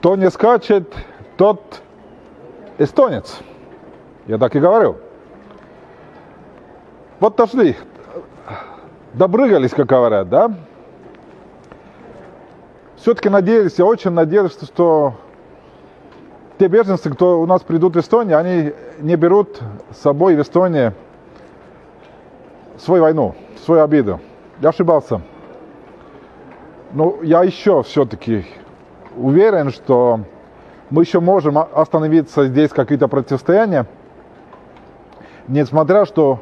Кто не скачет, тот эстонец. Я так и говорю. Вот дошли, добрыгались, как говорят, да? Все-таки надеялись, я очень надеялся, что те беженцы, кто у нас придут в Эстонию, они не берут с собой в Эстонии свою войну, свою обиду. Я ошибался. Но я еще все-таки уверен, что мы еще можем остановиться здесь какие-то противостояния, несмотря что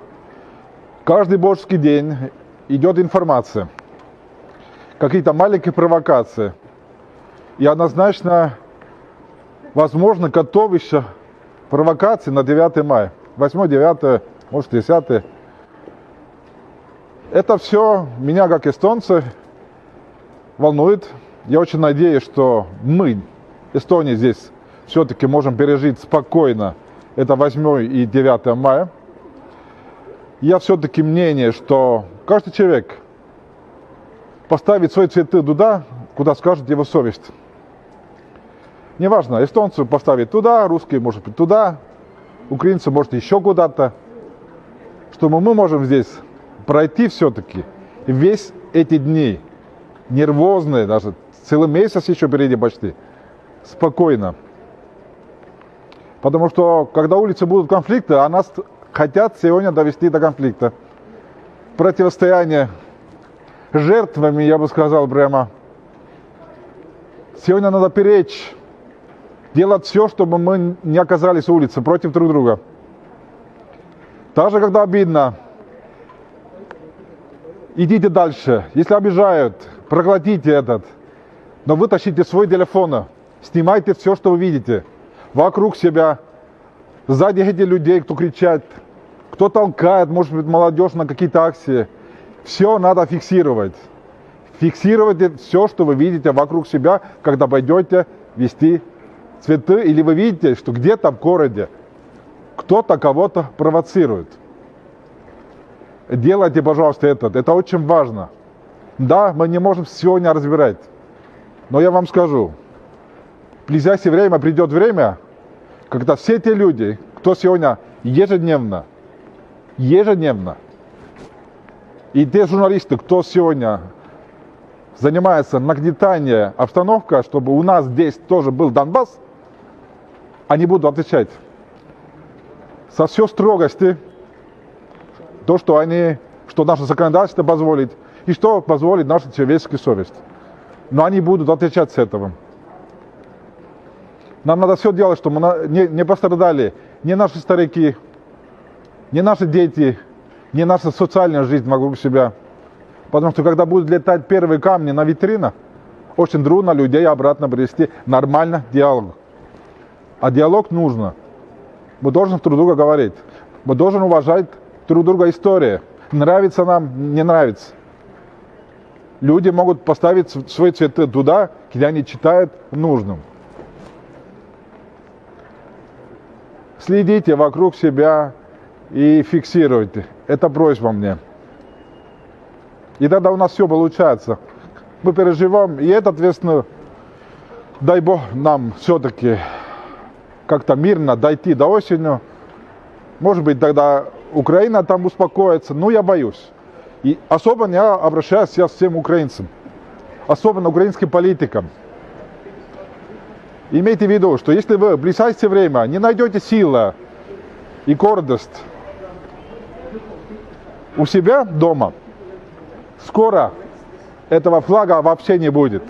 каждый божеский день идет информация, какие-то маленькие провокации. И однозначно, возможно, готовища провокации на 9 мая. 8, 9, может 10. Это все меня, как эстонца, волнует. Я очень надеюсь, что мы, Эстония, здесь все-таки можем пережить спокойно это 8 и 9 мая. Я все-таки мнение, что каждый человек поставит свои цветы туда, куда скажет его совесть. Неважно, эстонцы поставят туда, русские, может быть, туда, украинцы, может, еще куда-то. Что мы можем здесь пройти все-таки весь эти дни, нервозные, даже целый месяц еще впереди почти, спокойно. Потому что, когда улицы будут конфликты, а нас хотят сегодня довести до конфликта. Противостояние жертвами, я бы сказал прямо. Сегодня надо перечь, делать все, чтобы мы не оказались в улице против друг друга. Также, когда обидно, идите дальше. Если обижают, проглотите этот. Но вытащите свой телефон, снимайте все, что вы видите. Вокруг себя, сзади эти людей, кто кричат, кто толкает, может быть, молодежь на какие-то акции. Все надо фиксировать. Фиксируйте все, что вы видите вокруг себя, когда пойдете вести цветы, или вы видите, что где-то в городе кто-то кого-то провоцирует. Делайте, пожалуйста, это. Это очень важно. Да, мы не можем сегодня разбирать. Но я вам скажу, в ближайшее время придет время, когда все те люди, кто сегодня ежедневно, ежедневно, и те журналисты, кто сегодня занимается нагнетанием обстановки, чтобы у нас здесь тоже был Донбасс, они будут отвечать со всей строгости, то, что они, что наше законодательство позволит, и что позволит наша человеческая совесть. Но они будут отвечать с этого. Нам надо все делать, чтобы мы не, не пострадали ни наши старики, ни наши дети, ни наша социальная жизнь вокруг себя. Потому что когда будут летать первые камни на витринах, очень трудно людей обратно привести нормально диалог. А диалог нужно. Мы должны друг друга говорить. Мы должны уважать друг друга история. Нравится нам, не нравится. Люди могут поставить свои цветы туда, где они читают нужным. Следите вокруг себя и фиксируйте. Это просьба мне. И тогда у нас все получается. Мы переживаем, и это, ответственно, дай Бог нам все-таки как-то мирно дойти до осени. Может быть, тогда Украина там успокоится, но я боюсь. И особо я обращаюсь сейчас всем украинцам, особенно украинским политикам. Имейте в виду, что если вы в ближайшее время не найдете силы и гордость у себя дома, скоро этого флага вообще не будет.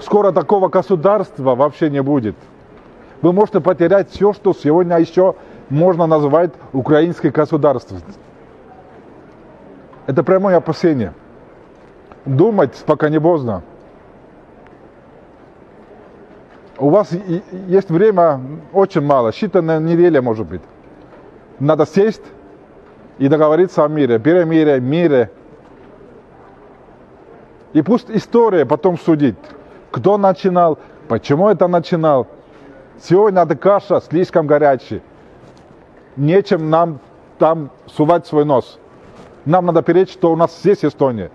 Скоро такого государства вообще не будет. Вы можете потерять все, что сегодня еще можно назвать украинской государством. Это прямое опасение. Думать, пока не поздно. У вас есть время очень мало, считанная неделя может быть. Надо сесть и договориться о мире, перемирие, мире. И пусть история потом судит, кто начинал, почему это начинал. Сегодня эта каша слишком горячая. Нечем нам там сувать свой нос. Нам надо перечь, что у нас здесь Эстония.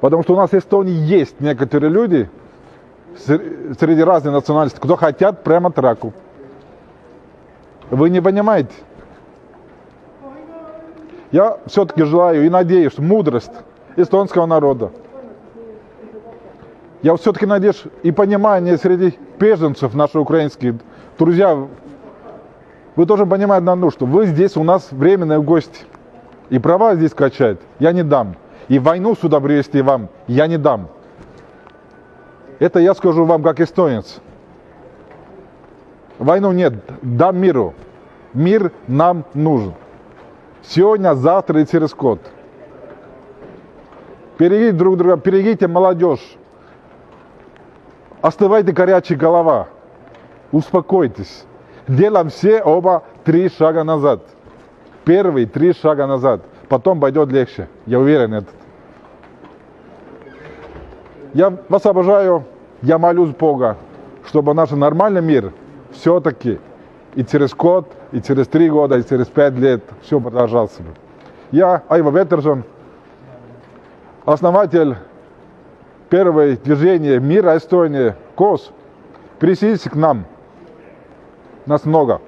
Потому что у нас в Эстонии есть некоторые люди, ср- среди разных национальностей, кто хотят прямо траку. Вы не понимаете? Я все-таки желаю и надеюсь, мудрость эстонского народа. Я все-таки надеюсь и понимание среди беженцев наших украинских. Друзья, вы тоже понимаете одну, что вы здесь у нас временные гости. И права здесь качать я не дам. И войну сюда привезти вам я не дам. Это я скажу вам как эстонец. Войну нет, дам миру. Мир нам нужен. Сегодня, завтра и через год. Берегите друг друга, берегите молодежь. Остывайте горячая голова. Успокойтесь. Делаем все оба три шага назад. Первый три шага назад. Потом пойдет легче. Я уверен в этом. Я вас обожаю. Я молюсь Бога, чтобы наш нормальный мир все-таки и через год, и через три года, и через пять лет все продолжался бы. Я Айва Веттерсон, основатель первого движения мира Эстонии КОС. Присоединитесь к нам. Нас много.